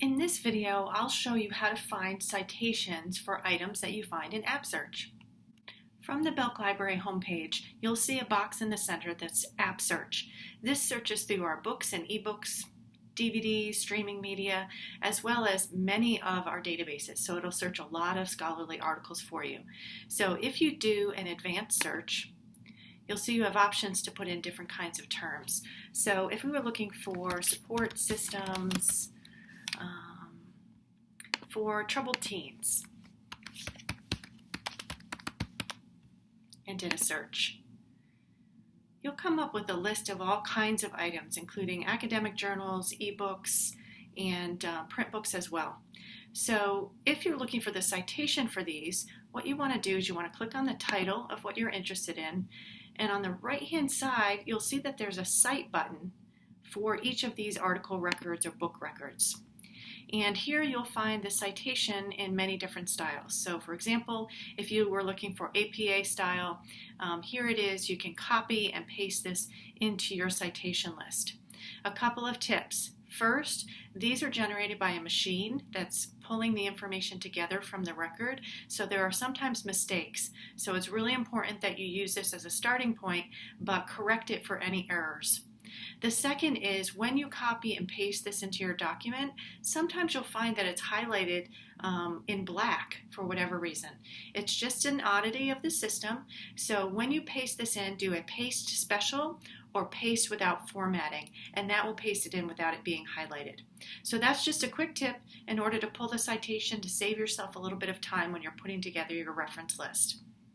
In this video, I'll show you how to find citations for items that you find in App Search. From the Belk Library homepage, you'll see a box in the center that's App Search. This searches through our books and ebooks, DVDs, streaming media, as well as many of our databases. So it'll search a lot of scholarly articles for you. So if you do an advanced search, you'll see you have options to put in different kinds of terms. So if we were looking for support systems, um, for troubled teens and did a search. You'll come up with a list of all kinds of items, including academic journals, ebooks, and uh, print books as well. So if you're looking for the citation for these, what you want to do is you want to click on the title of what you're interested in, and on the right hand side, you'll see that there's a cite button for each of these article records or book records. And here you'll find the citation in many different styles. So for example, if you were looking for APA style, um, here it is. You can copy and paste this into your citation list. A couple of tips. First, these are generated by a machine that's pulling the information together from the record, so there are sometimes mistakes. So it's really important that you use this as a starting point, but correct it for any errors. The second is when you copy and paste this into your document, sometimes you'll find that it's highlighted um, in black for whatever reason. It's just an oddity of the system. So when you paste this in, do a paste special or paste without formatting, and that will paste it in without it being highlighted. So that's just a quick tip in order to pull the citation to save yourself a little bit of time when you're putting together your reference list.